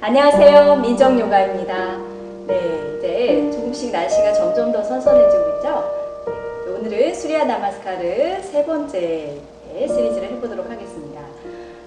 안녕하세요. 민정요가입니다. 네, 이제 조금씩 날씨가 점점 더 선선해지고 있죠? 네, 오늘은 수리아 나마스카르 세 번째 시리즈를 해보도록 하겠습니다.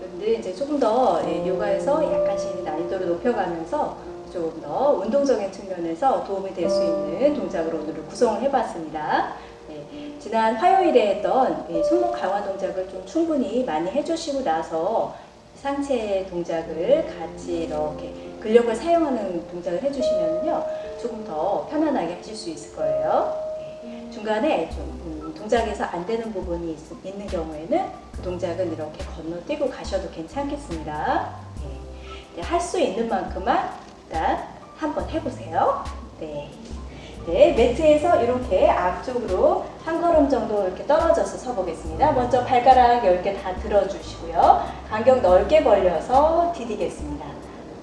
여러분들 이제 조금 더 예, 요가에서 약간씩 난이도를 높여가면서 조금 더 운동적인 측면에서 도움이 될 수 있는 동작으로 오늘 구성을 해봤습니다. 네, 지난 화요일에 했던 이 손목 강화 동작을 좀 충분히 많이 해주시고 나서 상체 동작을 같이 이렇게 근력을 사용하는 동작을 해주시면요 조금 더 편안하게 하실 수 있을 거예요. 네, 중간에 좀 음, 동작에서 안 되는 부분이 있, 있는 경우에는 그 동작은 이렇게 건너뛰고 가셔도 괜찮겠습니다. 네, 할 수 있는 만큼만 일단 한번 해보세요. 네. 네, 매트에서 이렇게 앞쪽으로 한 걸음 정도 이렇게 떨어져서 서보겠습니다. 먼저 발가락 10개 다 들어주시고요. 간격 넓게 벌려서 디디겠습니다.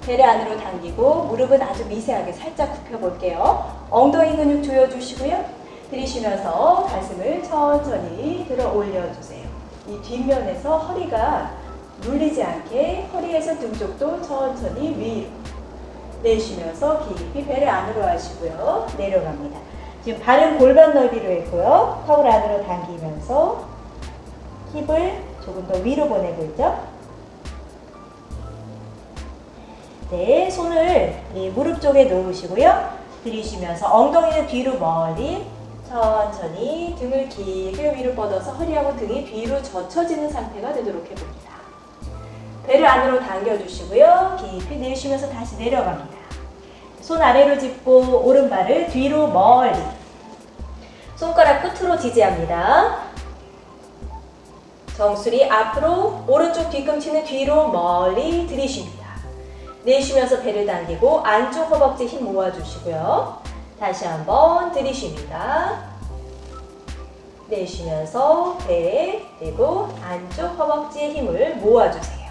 배를 안으로 당기고 무릎은 아주 미세하게 살짝 굽혀볼게요. 엉덩이 근육 조여주시고요. 들이쉬면서 가슴을 천천히 들어 올려주세요. 이 뒷면에서 허리가 눌리지 않게 허리에서 등 쪽도 천천히 위로 내쉬면서 깊이 배를 안으로 하시고요. 내려갑니다. 지금 발은 골반 넓이로 했고요. 턱을 안으로 당기면서 힙을 조금 더 위로 보내고 있죠. 네, 손을 무릎 쪽에 놓으시고요. 들이쉬면서 엉덩이는 뒤로 멀리 천천히 등을 길게 위로 뻗어서 허리하고 등이 뒤로 젖혀지는 상태가 되도록 해봅니다. 배를 안으로 당겨주시고요. 깊이 내쉬면서 다시 내려갑니다. 손 아래로 짚고 오른발을 뒤로 멀리 손가락 끝으로 지지합니다. 정수리 앞으로 오른쪽 뒤꿈치는 뒤로 멀리 들이쉽니다. 내쉬면서 배를 당기고 안쪽 허벅지 힘 모아주시고요. 다시 한번 들이쉽니다. 내쉬면서 배 그리고 안쪽 허벅지에 힘을 모아주세요.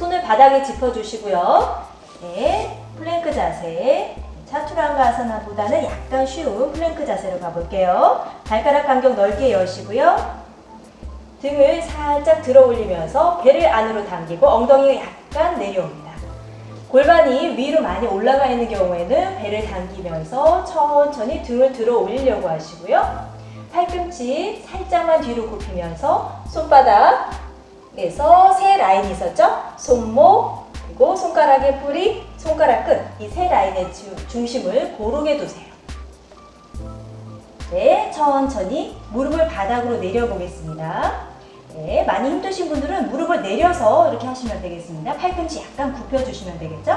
손을 바닥에 짚어주시고요. 네, 플랭크 자세. 차투랑가 아사나보다는 약간 쉬운 플랭크 자세로 가볼게요. 발가락 간격 넓게 여시고요. 등을 살짝 들어 올리면서 배를 안으로 당기고 엉덩이가 약간 내려옵니다. 골반이 위로 많이 올라가 있는 경우에는 배를 당기면서 천천히 등을 들어 올리려고 하시고요. 팔꿈치 살짝만 뒤로 굽히면서 손바닥 에서 세 라인이 있었죠? 손목, 그리고 손가락의 뿌리, 손가락 끝 이 세 라인의 중심을 고르게 두세요. 네, 천천히 무릎을 바닥으로 내려보겠습니다. 네, 많이 힘드신 분들은 무릎을 내려서 이렇게 하시면 되겠습니다. 팔꿈치 약간 굽혀주시면 되겠죠?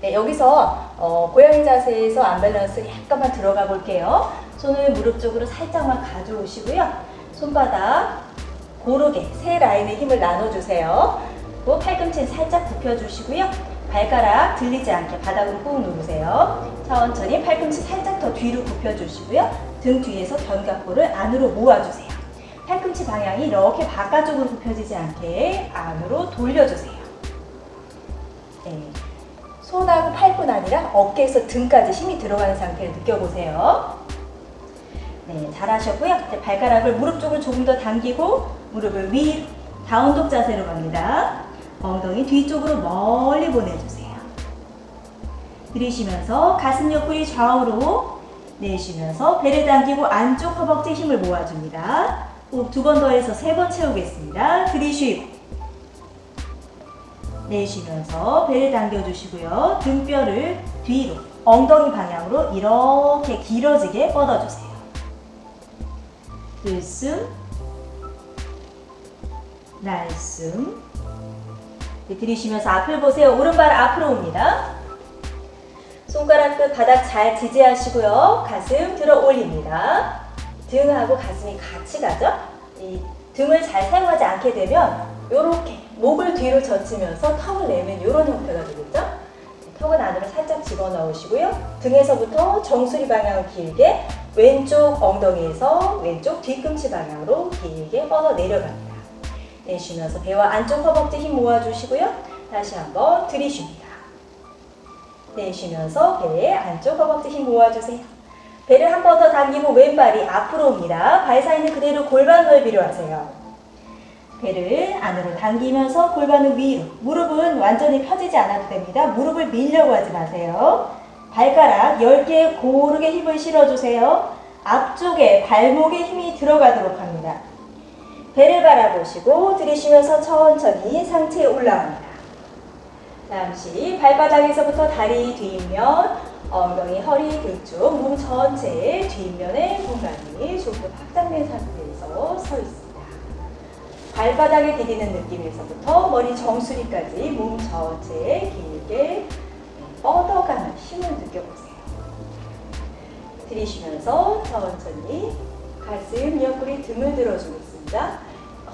네, 여기서 어, 고양이 자세에서 안밸런스 약간만 들어가 볼게요. 손을 무릎 쪽으로 살짝만 가져오시고요. 손바닥 고르게 세 라인의 힘을 나눠주세요. 그리고 팔꿈치는 살짝 굽혀주시고요. 발가락 들리지 않게 바닥으로 꾹 누르세요. 천천히 팔꿈치 살짝 더 뒤로 굽혀주시고요. 등 뒤에서 견갑골을 안으로 모아주세요. 팔꿈치 방향이 이렇게 바깥쪽으로 굽혀지지 않게 안으로 돌려주세요. 네. 손하고 팔뿐 아니라 어깨에서 등까지 힘이 들어가는 상태를 느껴보세요. 네, 잘하셨고요. 이제 발가락을 무릎 쪽을 조금 더 당기고 무릎을 위 다운독 자세로 갑니다. 엉덩이 뒤쪽으로 멀리 보내주세요. 들이쉬면서 가슴 옆구리 좌우로 내쉬면서 배를 당기고 안쪽 허벅지 힘을 모아줍니다. 호흡 두 번 더 해서 세 번 채우겠습니다. 들이쉬고 내쉬면서 배를 당겨주시고요. 등뼈를 뒤로 엉덩이 방향으로 이렇게 길어지게 뻗어주세요. 들숨 날숨 들이쉬면서 앞을 보세요. 오른발 앞으로 옵니다. 손가락 끝 바닥 잘 지지하시고요. 가슴 들어 올립니다. 등하고 가슴이 같이 가죠? 이 등을 잘 사용하지 않게 되면 이렇게 목을 뒤로 젖히면서 턱을 내면 이런 형태가 되겠죠? 턱은 안으로 살짝 집어넣으시고요. 등에서부터 정수리 방향을 길게 왼쪽 엉덩이에서 왼쪽 뒤꿈치 방향으로 길게 뻗어 내려갑니다. 내쉬면서 배와 안쪽 허벅지 힘 모아주시고요. 다시 한번 들이쉽니다. 내쉬면서 배 안쪽 허벅지 힘 모아주세요. 배를 한 번 더 당기고 왼발이 앞으로 옵니다. 발 사이는 그대로 골반 넓이로 하세요. 배를 안으로 당기면서 골반은 위로. 무릎은 완전히 펴지지 않아도 됩니다. 무릎을 밀려고 하지 마세요. 발가락 10개 고르게 힘을 실어주세요. 앞쪽에 발목에 힘이 들어가도록 합니다. 배를 바라보시고 들이쉬면서 천천히 상체에 올라옵니다. 잠시 발바닥에서부터 다리 뒷면, 엉덩이, 허리, 등 쪽, 몸 전체의 뒷면의 공간이 조금 확장된 상태에서 서 있습니다. 발바닥에 디디는 느낌에서부터 머리 정수리까지 몸 전체에 길게 뻗어가는 힘을 느껴보세요. 들이쉬면서 천천히 가슴, 옆구리, 등을 들어주고 있습니다.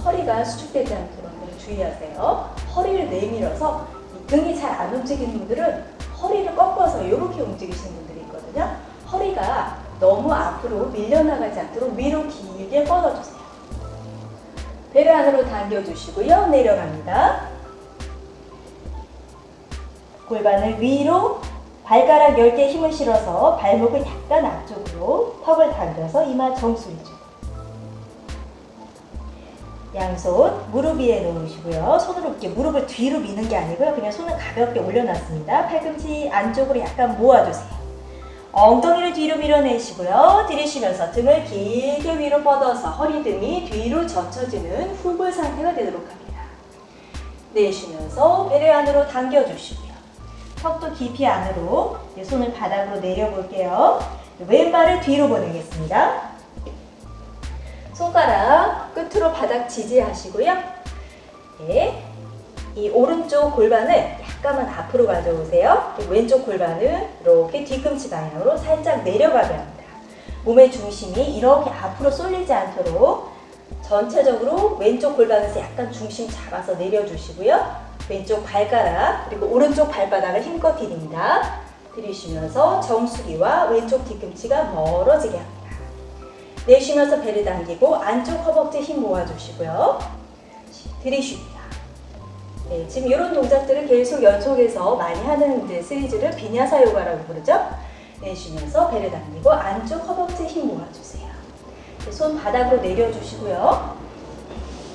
허리가 수축되지 않도록 늘 주의하세요. 허리를 내밀어서 이 등이 잘 안 움직이는 분들은 허리를 꺾어서 이렇게 움직이시는 분들이 있거든요. 허리가 너무 앞으로 밀려나가지 않도록 위로 길게 뻗어주세요. 배를 안으로 당겨주시고요. 내려갑니다. 골반을 위로 발가락 10개 힘을 실어서 발목을 약간 앞쪽으로 턱을 당겨서 이마 정수리 쪽. 양손 무릎 위에 놓으시고요. 손으로 이렇게 무릎을 뒤로 미는 게 아니고요. 그냥 손을 가볍게 올려놨습니다. 팔꿈치 안쪽으로 약간 모아주세요. 엉덩이를 뒤로 밀어내시고요. 들이쉬면서 등을 길게 위로 뻗어서 허리 등이 뒤로 젖혀지는 후불 상태가 되도록 합니다. 내쉬면서 배를 안으로 당겨주시고요. 턱도 깊이 안으로 손을 바닥으로 내려볼게요. 왼발을 뒤로 보내겠습니다. 손가락 끝으로 바닥 지지하시고요. 네. 이 오른쪽 골반을 약간만 앞으로 가져오세요. 왼쪽 골반은 이렇게 뒤꿈치 방향으로 살짝 내려가게 합니다. 몸의 중심이 이렇게 앞으로 쏠리지 않도록 전체적으로 왼쪽 골반에서 약간 중심 잡아서 내려주시고요. 왼쪽 발가락 그리고 오른쪽 발바닥을 힘껏 디딥니다. 들이쉬면서 정수리와 왼쪽 뒤꿈치가 멀어지게 합니다. 내쉬면서 배를 당기고 안쪽 허벅지 힘 모아주시고요. 들이쉽니다. 네, 지금 이런 동작들을 계속 연속해서 많이 하는 이제 시리즈를 비냐사 요가라고 부르죠. 내쉬면서 배를 당기고 안쪽 허벅지 힘 모아주세요. 네, 손 바닥으로 내려주시고요.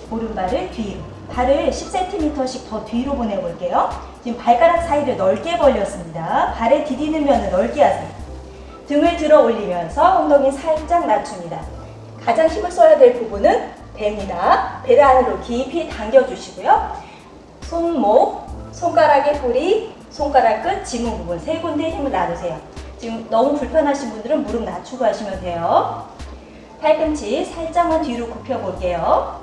오른발을 뒤로, 발을 10cm씩 더 뒤로 보내볼게요. 지금 발가락 사이를 넓게 벌렸습니다. 발에 디디는 면을 넓게 하세요. 등을 들어 올리면서 엉덩이 살짝 낮춥니다. 가장 힘을 써야 될 부분은 배입니다. 배를 안으로 깊이 당겨주시고요. 손목, 손가락의 뿌리, 손가락 끝, 지문 부분 세 군데 힘을 놔두세요. 지금 너무 불편하신 분들은 무릎 낮추고 하시면 돼요. 팔꿈치 살짝만 뒤로 굽혀볼게요.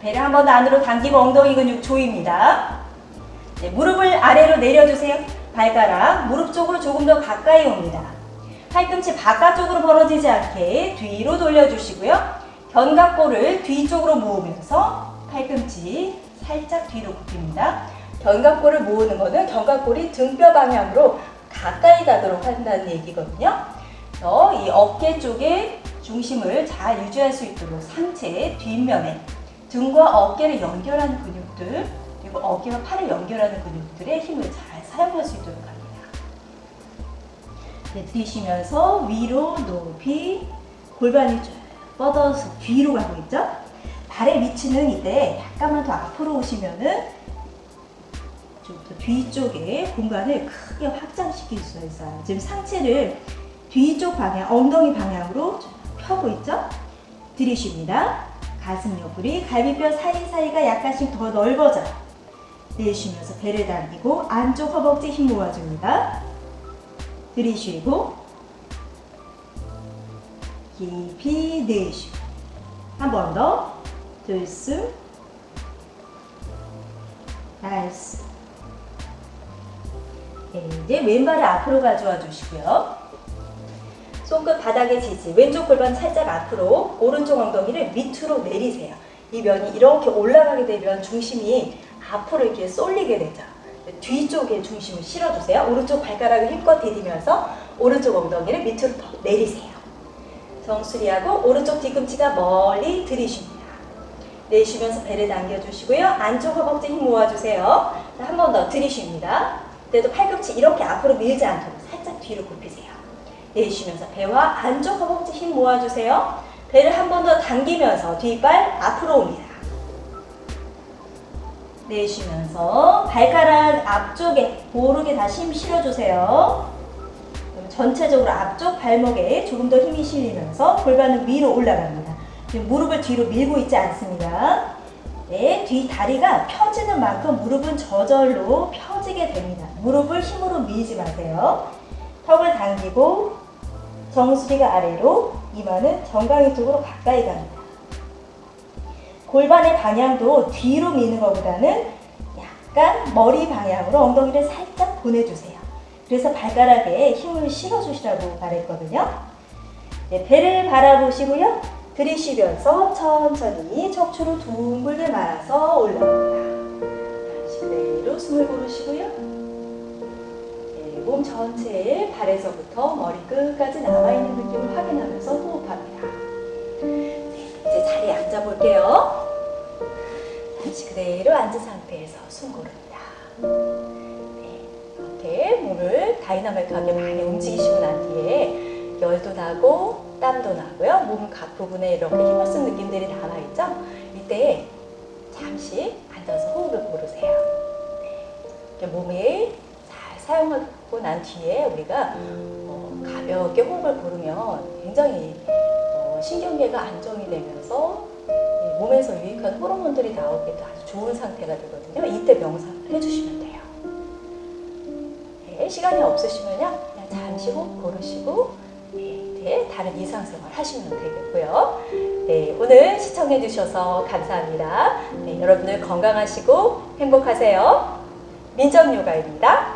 배를 한번더 안으로 당기고 엉덩이 근육 조입니다. 네, 무릎을 아래로 내려주세요. 발가락 무릎 쪽으로 조금 더 가까이 옵니다. 팔꿈치 바깥쪽으로 벌어지지 않게 뒤로 돌려주시고요. 견갑골을 뒤쪽으로 모으면서 팔꿈치 살짝 뒤로 굽힙니다. 견갑골을 모으는 것은 견갑골이 등뼈 방향으로 가까이 가도록 한다는 얘기거든요. 그래서 이 어깨 쪽에 중심을 잘 유지할 수 있도록 상체 뒷면에 등과 어깨를 연결하는 근육들 그리고 어깨와 팔을 연결하는 근육들의 힘을 잘 사용할 수 있도록 합니다. 네, 들이쉬면서 위로 높이 골반이 쭉 뻗어서 뒤로 가고 있죠? 발의 위치는 이때 약간만 더 앞으로 오시면은 좀 더 뒤쪽에 공간을 크게 확장시킬 수 있어요. 지금 상체를 뒤쪽 방향, 엉덩이 방향으로 펴고 있죠? 들이쉽니다. 가슴 옆구리, 갈비뼈 사이사이가 약간씩 더 넓어져요. 내쉬면서 배를 당기고 안쪽 허벅지 힘 모아줍니다. 들이쉬고 깊이 내쉬고 한 번 더 들숨 날숨 네, 이제 왼발을 앞으로 가져와 주시고요. 손끝 바닥에 지지, 왼쪽 골반 살짝 앞으로, 오른쪽 엉덩이를 밑으로 내리세요. 이 면이 이렇게 올라가게 되면 중심이 앞으로 이렇게 쏠리게 되죠. 뒤쪽에 중심을 실어주세요. 오른쪽 발가락을 힘껏 디디면서 오른쪽 엉덩이를 밑으로 더 내리세요. 정수리하고 오른쪽 뒤꿈치가 멀리 들이쉽니다. 내쉬면서 배를 당겨주시고요. 안쪽 허벅지 힘 모아주세요. 한 번 더 들이쉽니다. 그때도 팔꿈치 이렇게 앞으로 밀지 않도록 살짝 뒤로 굽히세요. 내쉬면서 배와 안쪽 허벅지 힘 모아주세요. 배를 한 번 더 당기면서 뒷발 앞으로 옵니다. 내쉬면서 발가락 앞쪽에 고르게 다시 힘 실어주세요. 전체적으로 앞쪽 발목에 조금 더 힘이 실리면서 골반은 위로 올라갑니다. 지금 무릎을 뒤로 밀고 있지 않습니다. 네, 뒤 다리가 펴지는 만큼 무릎은 저절로 펴지게 됩니다. 무릎을 힘으로 밀지 마세요. 턱을 당기고 정수리가 아래로 이마는 정강이 쪽으로 가까이 갑니다. 골반의 방향도 뒤로 미는 것보다는 약간 머리 방향으로 엉덩이를 살짝 보내주세요. 그래서 발가락에 힘을 실어주시라고 말했거든요. 네, 배를 바라보시고요. 들이쉬면서 천천히 척추를 둥글게 말아서 올라옵니다. 다시 그대로 숨을 고르시고요. 네, 몸 전체에 발에서부터 머리 끝까지 남아있는 느낌을 확인하면서 호흡합니다. 네, 이제 자리에 앉아볼게요. 다시 그대로 앉은 상태에서 숨 고릅니다. 네, 이렇게 몸을 다이나믹하게 많이 움직이시고 난 뒤에 열도 나고 땀도 나고요. 몸 각 부분에 이렇게 힘을 쓴 느낌들이 남아있죠? 이때 잠시 앉아서 호흡을 고르세요. 네, 이렇게 몸을 잘 사용하고 난 뒤에 우리가 어, 가볍게 호흡을 고르면 굉장히 어, 신경계가 안정이 되면서 이 몸에서 유익한 호르몬들이 나오기도 아주 좋은 상태가 되거든요. 이때 명상을 해주시면 돼요. 네, 시간이 없으시면요. 그냥 잠시 호흡 고르시고 네, 다른 일상생활 하시면 되겠고요. 네, 오늘 시청해 주셔서 감사합니다. 네, 여러분들 건강하시고 행복하세요. 민정요가입니다.